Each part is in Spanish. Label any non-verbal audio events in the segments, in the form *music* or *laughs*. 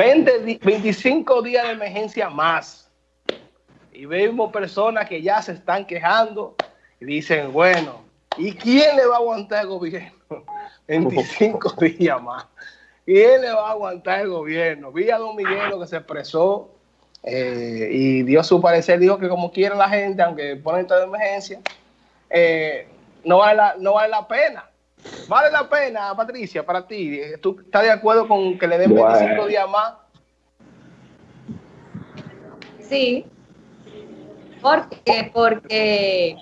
20, 25 días de emergencia más. Y vemos personas que ya se están quejando y dicen, bueno, ¿y quién le va a aguantar el gobierno? *laughs* 25 *laughs* días más. ¿Quién le va a aguantar el gobierno? Vi a Don Miguel que se expresó eh, y dio su parecer, dijo que como quiere la gente, aunque ponen toda emergencia, eh, no, vale la, no vale la pena. ¿Vale la pena, Patricia, para ti? ¿Tú estás de acuerdo con que le den 25 días más? Sí. ¿Por qué? Porque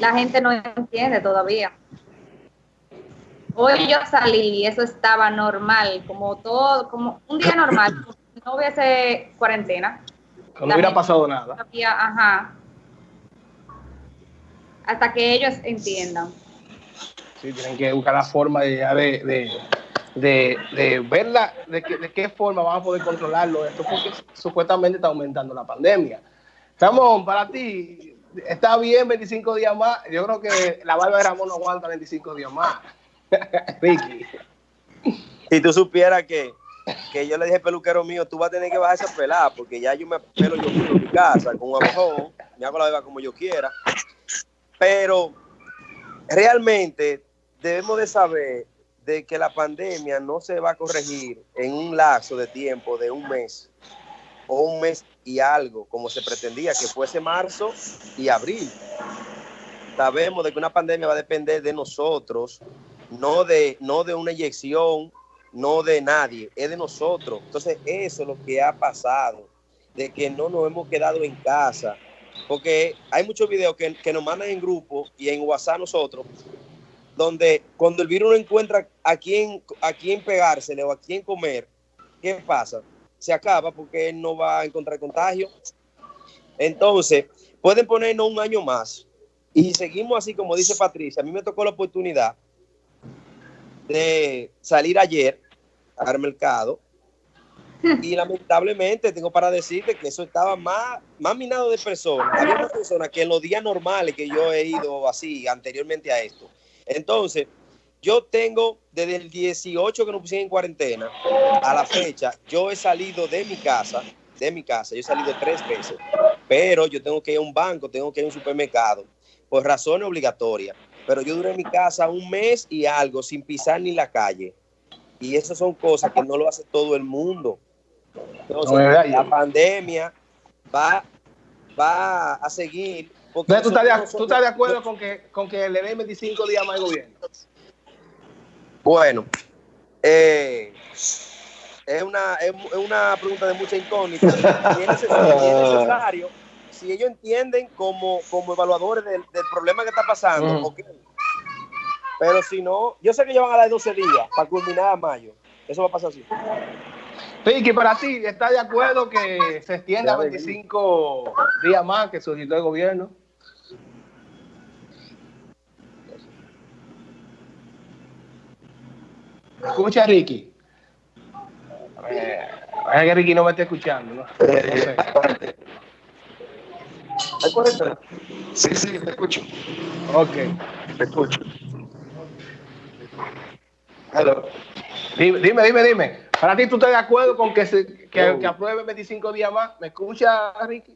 la gente no entiende todavía. Hoy yo salí y eso estaba normal, como todo, como un día normal, no hubiese cuarentena. no hubiera pasado nada. ajá. Hasta que ellos entiendan. Sí, tienen que buscar la forma de, de, de, verla, de, de qué forma vamos a poder controlarlo esto, porque supuestamente está aumentando la pandemia. Estamos, para ti, está bien 25 días más. Yo creo que la barba de Ramón no aguanta 25 días más. *laughs* Ricky. Si tú supieras que, que yo le dije peluquero mío, tú vas a tener que bajar esa pelada, porque ya yo me pelo yo en mi casa con un abojón, me hago la beba como yo quiera. Pero realmente debemos de saber de que la pandemia no se va a corregir en un lazo de tiempo de un mes o un mes y algo, como se pretendía que fuese marzo y abril. Sabemos de que una pandemia va a depender de nosotros, no de, no de una inyección, no de nadie, es de nosotros. Entonces, eso es lo que ha pasado, de que no nos hemos quedado en casa, porque hay muchos videos que, nos mandan en grupo y en WhatsApp nosotros, donde cuando el virus no encuentra a quién, a quién pegársele o a quién comer, ¿qué pasa? Se acaba porque él no va a encontrar contagio. Entonces, pueden ponernos un año más y seguimos así como dice Patricia. A mí me tocó la oportunidad de salir ayer al mercado y lamentablemente tengo para decirte que eso estaba más, más minado de personas. Había personas que en los días normales que yo he ido así anteriormente a esto. Entonces, yo tengo desde el 18 que nos pusieron en cuarentena a la fecha, yo he salido de mi casa, de mi casa, yo he salido tres veces, pero yo tengo que ir a un banco, tengo que ir a un supermercado, por razones obligatorias. Pero yo duré en mi casa un mes y algo sin pisar ni la calle. Y esas son cosas que no lo hace todo el mundo. Entonces, la pandemia va, va a seguir. ¿tú, estás de, acuerdo con que, con que le den 25 días más al gobierno? Bueno, eh, es, una, es, una pregunta de mucha incógnita. es necesario si ellos entienden como, como evaluadores del, problema que está pasando, Pero si no, yo sé que ellos van a dar 12 días para culminar a mayo. Eso va a pasar así. Piqui, para ti, ¿está de acuerdo que se extienda 25 días más que solicitó el gobierno? Escucha, Ricky. A que Ricky no me está escuchando, ¿no? Sí, sí, te escucho. Ok. Te escucho. Hello. Dime, dime, dime, dime. Para ti, ¿tú estás de acuerdo con que, se, que, que apruebe 25 días más? ¿Me escucha, Ricky?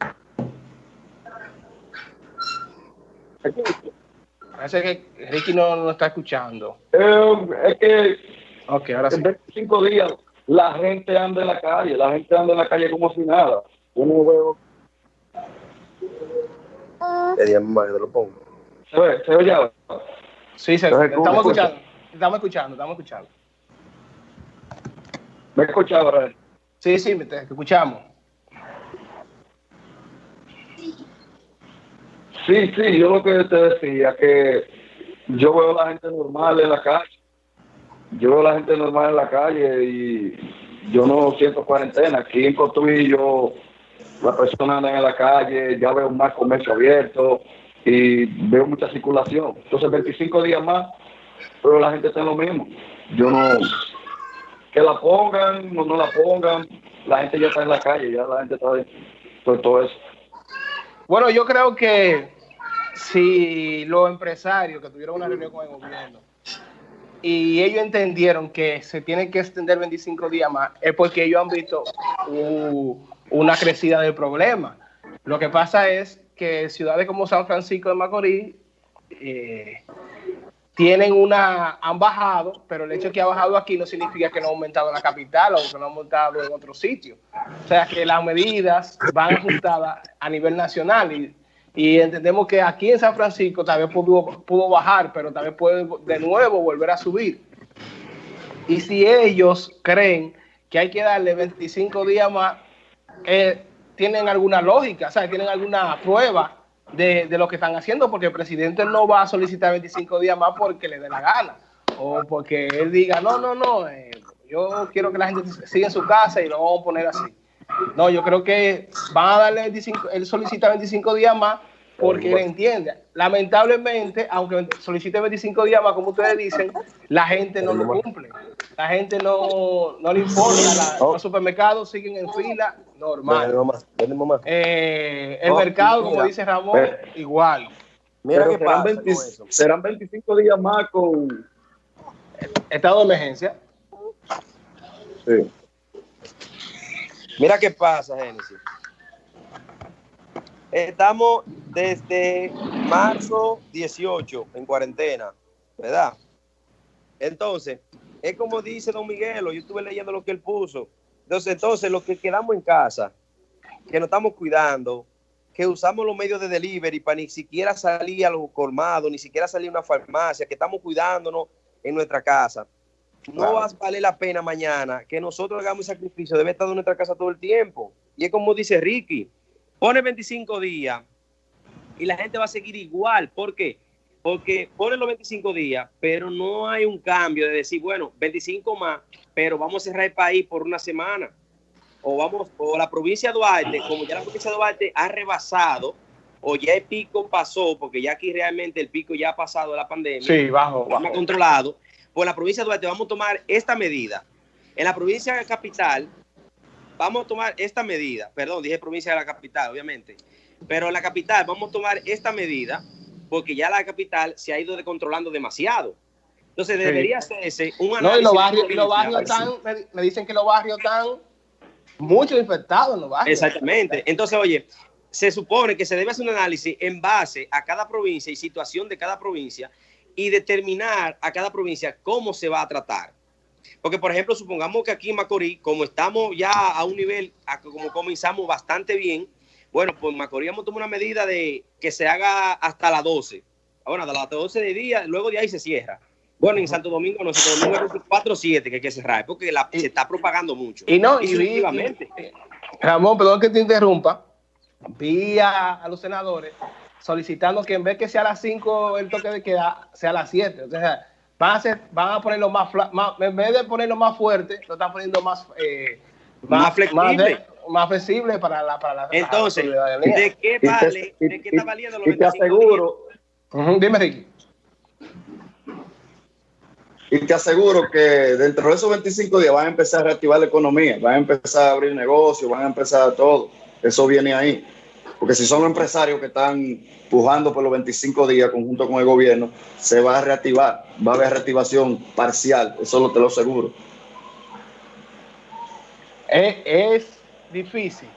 Parece que Ricky no, no está escuchando. Eh, es que ok, ahora sí. en 25 días la gente anda en la calle, la gente anda en la calle como si nada. Yo no veo más lo pongo. ¿Se ve? ¿Se oye ahora? Sí, se, estamos escuchando. Estamos escuchando, estamos escuchando. ¿Me escuchas ahora? Sí, sí, te escuchamos. Sí, sí, yo lo que te decía, que yo veo a la gente normal en la calle. Yo veo a la gente normal en la calle y yo no siento cuarentena. Aquí en Cotuí yo las personas andan en la calle, ya veo más comercio abierto y veo mucha circulación. Entonces, 25 días más, pero la gente está en lo mismo. Yo no. Que la pongan o no la pongan, la gente ya está en la calle, ya la gente está por todo eso. Bueno, yo creo que si los empresarios que tuvieron una reunión con el gobierno y ellos entendieron que se tiene que extender 25 días más, es porque ellos han visto una crecida del problema. Lo que pasa es que ciudades como San Francisco de Macorís eh, tienen una, han bajado, pero el hecho de que ha bajado aquí no significa que no ha aumentado en la capital o que no ha aumentado en otro sitio. O sea que las medidas van ajustadas a nivel nacional y, entendemos que aquí en San Francisco tal vez pudo, pudo bajar, pero tal vez puede de nuevo volver a subir. Y si ellos creen que hay que darle 25 días más, eh, tienen alguna lógica, o sea, tienen alguna prueba de, de, lo que están haciendo, porque el presidente no va a solicitar 25 días más porque le dé la gana, o porque él diga, no, no, no, eh, yo quiero que la gente siga en su casa y lo vamos a poner así. No, yo creo que van a darle 25, él solicita 25 días más porque él entiende. Lamentablemente, aunque solicite 25 días más, como ustedes dicen, la gente no lo cumple. La gente no, no le importa. Oh. los supermercados siguen en fila normal. Eh, el oh, mercado, como dice Ramón, igual. Mira que serán, serán 25 días más con estado de emergencia. Sí. Mira qué pasa, Génesis. Estamos desde marzo 18 en cuarentena, ¿verdad? Entonces, es como dice don Miguel, yo estuve leyendo lo que él puso. Entonces, entonces, los que quedamos en casa, que nos estamos cuidando, que usamos los medios de delivery para ni siquiera salir a los colmados, ni siquiera salir a una farmacia, que estamos cuidándonos en nuestra casa. No va a valer la pena mañana que nosotros hagamos sacrificio, debe estar en nuestra casa todo el tiempo. Y es como dice Ricky, pone 25 días y la gente va a seguir igual. ¿Por qué? Porque pone los 25 días, pero no hay un cambio de decir, bueno, 25 más, pero vamos a cerrar el país por una semana. O vamos, o la provincia de Duarte, como ya la provincia de Duarte ha rebasado, o ya el pico pasó, porque ya aquí realmente el pico ya ha pasado la pandemia. Sí, bajo, bajo. controlado por la provincia de Duarte vamos a tomar esta medida. En la provincia de capital vamos a tomar esta medida. Perdón, dije provincia de la capital, obviamente. Pero la capital vamos a tomar esta medida porque ya la capital se ha ido descontrolando demasiado. Entonces debería hacerse un análisis. No, y los barrios, y los barrios están, me, dicen que los barrios están mucho infectados en los barrios. Exactamente. Entonces, oye, se supone que se debe hacer un análisis en base a cada provincia y situación de cada provincia y determinar a cada provincia cómo se va a tratar. Porque, por ejemplo, supongamos que aquí en Macorís, como estamos ya a un nivel, como comenzamos bastante bien, bueno, pues Macorís hemos tomado una medida de que se haga hasta las 12. Bueno, hasta las 12 de día, luego de ahí se cierra. Bueno, en Santo Domingo no, Santo Domingo es 4 7 que hay que cerrar, porque se está propagando mucho. Y no, y, y, Ramón, perdón que te interrumpa, vi a los senadores solicitando que en vez que sea a las 5 el toque de queda, sea a las 7. O sea, van a, ser, van a ponerlo más, más, en vez de ponerlo más fuerte, lo están poniendo más, eh, más, flexible. Más, flexible para la, para la Entonces, ¿de qué vale? ¿De qué está valiendo los Y te aseguro. dime, Ricky. Y te aseguro que dentro de esos 25 días van a empezar a reactivar la economía, van a empezar a abrir negocios, van a empezar todo. Eso viene ahí. Porque si son empresarios que están pujando por los 25 días conjunto con el gobierno, se va a reactivar, va a haber reactivación parcial, eso lo te lo aseguro. Es, difícil,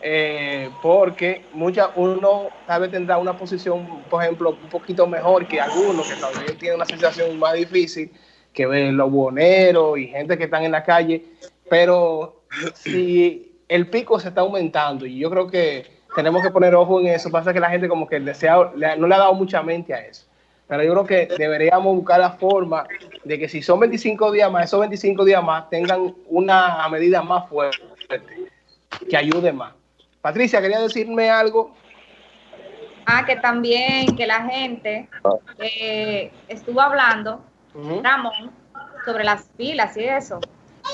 eh, porque mucha, uno tal vez tendrá una posición, por ejemplo, un poquito mejor que algunos que todavía tienen una situación más difícil que los buhoneros y gente que están en la calle, pero si el pico se está aumentando y yo creo que tenemos que poner ojo en eso. Pasa que la gente como que desea, no le ha dado mucha mente a eso. Pero yo creo que deberíamos buscar la forma de que si son 25 días más, esos 25 días más tengan una medida más fuerte que ayude más. Patricia, ¿quería decirme algo? Ah, que también que la gente eh, estuvo hablando, Ramón, sobre las filas y eso.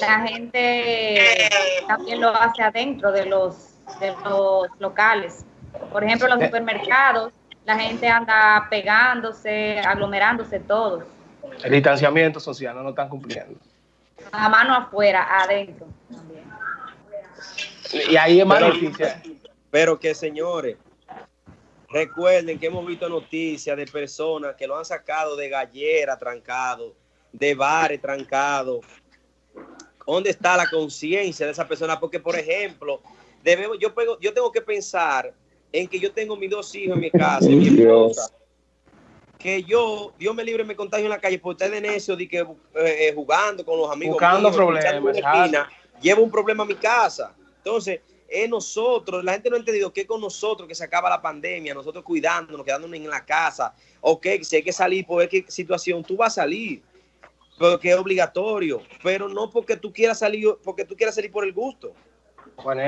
La gente también lo hace adentro de los de los locales. Por ejemplo, los supermercados, la gente anda pegándose, aglomerándose todos. El distanciamiento social no lo están cumpliendo. A mano afuera, adentro Y ahí es más Pero que señores, recuerden que hemos visto noticias de personas que lo han sacado de gallera trancado, de bares trancados. ¿Dónde está la conciencia de esa persona? Porque, por ejemplo, debemos, yo, yo tengo que pensar en que yo tengo mis dos hijos en mi casa, mi esposa, que yo, Dios me libre, me contagio en la calle por estar de necio, de que, eh, eh, jugando con los amigos. Buscando problemas. llevo un problema a mi casa. Entonces, es nosotros, la gente no ha entendido que con nosotros que se acaba la pandemia, nosotros cuidándonos, quedándonos en la casa. Ok, si hay que salir por qué situación, tú vas a salir, porque es obligatorio, pero no porque tú quieras salir, porque tú quieras salir por el gusto. Bueno,